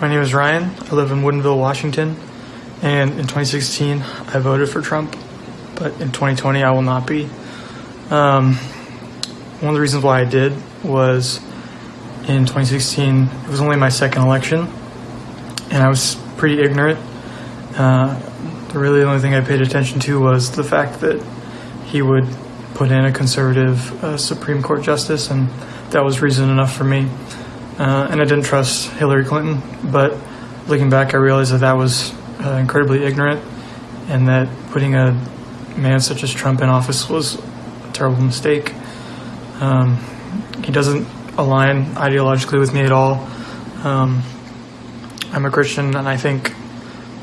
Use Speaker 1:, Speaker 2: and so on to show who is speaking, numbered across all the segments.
Speaker 1: My name is Ryan. I live in Woodinville, Washington. And in 2016, I voted for Trump. But in 2020, I will not be. Um, one of the reasons why I did was in 2016, it was only my second election. And I was pretty ignorant. Uh, the only thing I paid attention to was the fact that he would put in a conservative uh, Supreme Court justice, and that was reason enough for me. Uh, and I didn't trust Hillary Clinton, but looking back, I realized that that was uh, incredibly ignorant, and that putting a man such as Trump in office was a terrible mistake. Um, he doesn't align ideologically with me at all. Um, I'm a Christian, and I think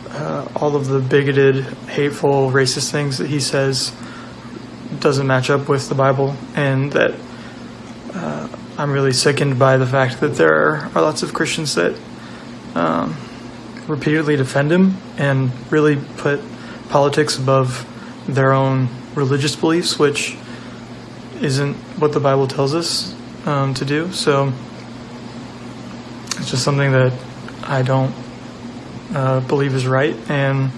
Speaker 1: uh, all of the bigoted, hateful, racist things that he says doesn't match up with the Bible, and that uh, I'm really sickened by the fact that there are, lots of Christians that um, repeatedly defend him and really put politics above their own religious beliefs, which isn't what the Bible tells us um, to do. So it's just something that I don't uh, believe is right, and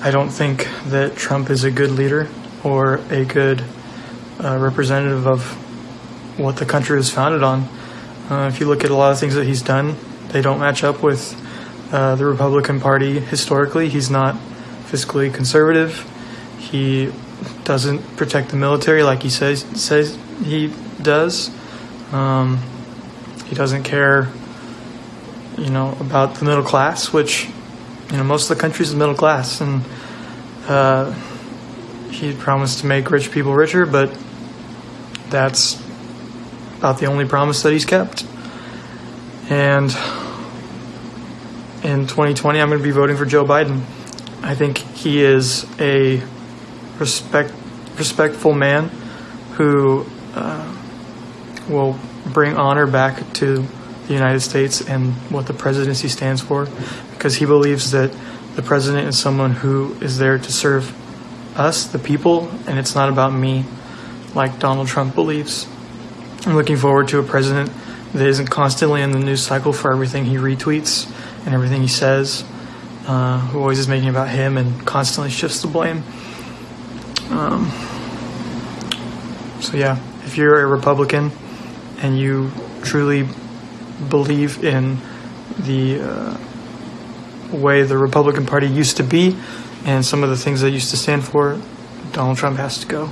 Speaker 1: I don't think that Trump is a good leader or a good uh, representative of what the country was founded on. Uh, if you look at a lot of things that he's done, they don't match up with uh, the Republican Party historically. He's not fiscally conservative. He doesn't protect the military like he says says he does. Um, he doesn't care, you know, about the middle class, which you know most of the country is middle class, and uh, he promised to make rich people richer, but that's about the only promise that he's kept. And in 2020, I'm going to be voting for Joe Biden. I think he is a respect, respectful man who uh, will bring honor back to the United States and what the presidency stands for, because he believes that the president is someone who is there to serve us, the people, and it's not about me, like Donald Trump believes. I'm looking forward to a president that isn't constantly in the news cycle for everything he retweets and everything he says, uh, who always is making about him and constantly shifts the blame. Um, so, yeah, if you're a Republican and you truly believe in the uh, way the Republican Party used to be and some of the things they used to stand for, Donald Trump has to go.